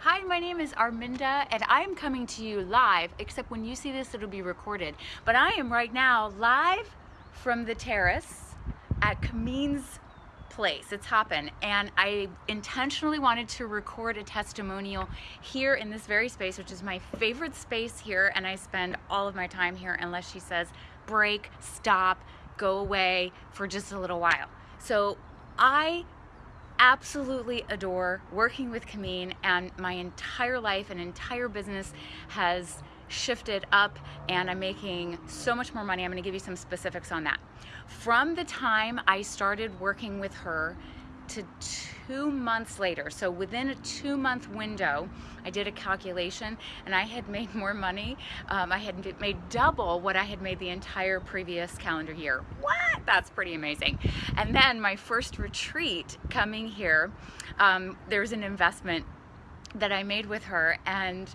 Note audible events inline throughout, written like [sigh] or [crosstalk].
Hi, my name is Arminda and I'm coming to you live, except when you see this it'll be recorded. But I am right now live from the terrace at Cameen's place. It's hopping and I intentionally wanted to record a testimonial here in this very space, which is my favorite space here and I spend all of my time here unless she says break, stop, go away for just a little while. So I absolutely adore working with Cameen and my entire life and entire business has shifted up and I'm making so much more money. I'm gonna give you some specifics on that. From the time I started working with her to two months later, so within a two month window, I did a calculation and I had made more money. Um, I had made double what I had made the entire previous calendar year. What? That's pretty amazing. And then my first retreat coming here, um, was an investment that I made with her and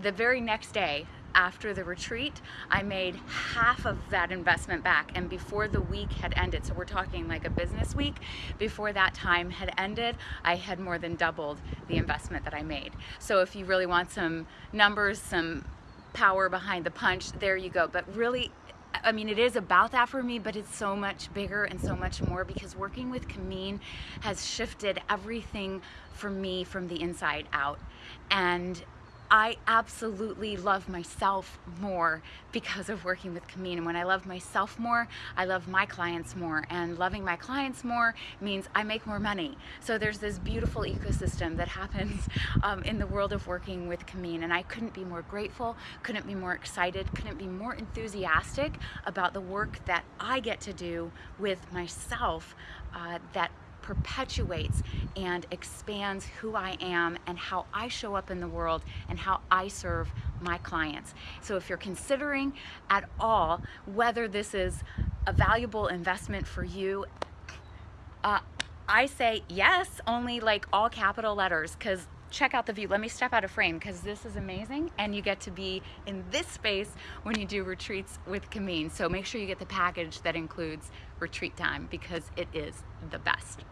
the very next day after the retreat, I made half of that investment back and before the week had ended, so we're talking like a business week, before that time had ended, I had more than doubled the investment that I made. So if you really want some numbers, some power behind the punch, there you go. But really, I mean, it is about that for me, but it's so much bigger and so much more because working with Cameen has shifted everything for me from the inside out. And I absolutely love myself more because of working with Cameen. And when I love myself more, I love my clients more. And loving my clients more means I make more money. So there's this beautiful ecosystem that happens [laughs] um, in the world of working with Cameen. And I couldn't be more grateful, couldn't be more excited, couldn't be more enthusiastic about the work that I get to do with myself uh, that perpetuates and expands who I am and how I show up in the world and how I serve my clients. So if you're considering at all whether this is a valuable investment for you, uh, I say yes, only like all capital letters because check out the view. Let me step out of frame because this is amazing and you get to be in this space when you do retreats with Cameen. So make sure you get the package that includes retreat time because it is the best.